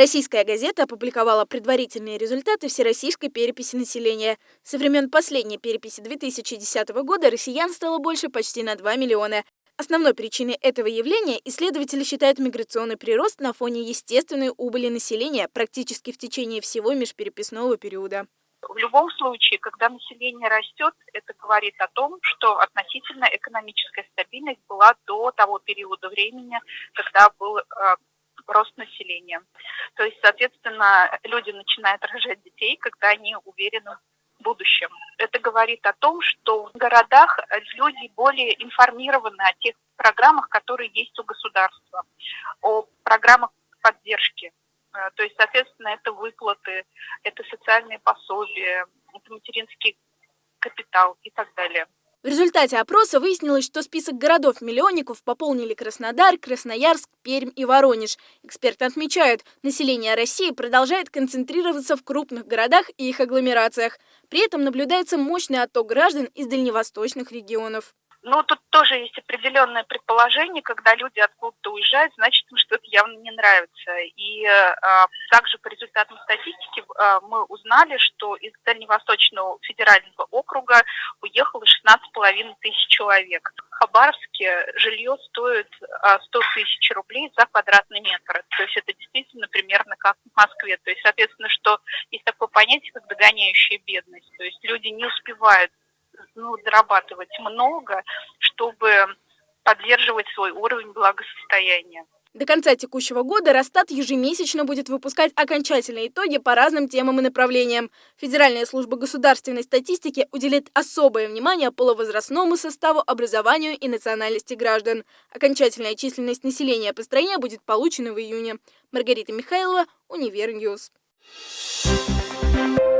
Российская газета опубликовала предварительные результаты всероссийской переписи населения. Со времен последней переписи 2010 года россиян стало больше почти на 2 миллиона. Основной причиной этого явления исследователи считают миграционный прирост на фоне естественной убыли населения практически в течение всего межпереписного периода. В любом случае, когда население растет, это говорит о том, что относительно экономическая стабильность была до того периода времени, когда был э, рост населения. То есть, соответственно, люди начинают рожать детей, когда они уверены в будущем. Это говорит о том, что в городах люди более информированы о тех программах, которые есть у государства, о программах поддержки. Э, то есть, соответственно, это выплаты, это социальные пособия, это материнский капитал и так далее. В результате опроса выяснилось, что список городов-миллионников пополнили Краснодар, Красноярск, Пермь и Воронеж. Эксперты отмечают, население России продолжает концентрироваться в крупных городах и их агломерациях. При этом наблюдается мощный отток граждан из дальневосточных регионов. Ну, тут тоже есть определенное предположение, когда люди откуда-то уезжают, значит, им что-то явно не нравится. И э, также по результатам статистики э, мы узнали, что из Дальневосточного федерального округа 16,5 тысяч человек. В Хабаровске жилье стоит э, 100 тысяч рублей за квадратный метр. То есть это действительно примерно как в Москве. То есть, соответственно, что есть такое понятие, как догоняющая бедность. То есть люди не успевают ну, зарабатывать много, чтобы поддерживать свой уровень благосостояния. До конца текущего года Росстат ежемесячно будет выпускать окончательные итоги по разным темам и направлениям. Федеральная служба государственной статистики уделит особое внимание половозрастному составу, образованию и национальности граждан. Окончательная численность населения по стране будет получена в июне. Маргарита Михайлова, Универ News. Thank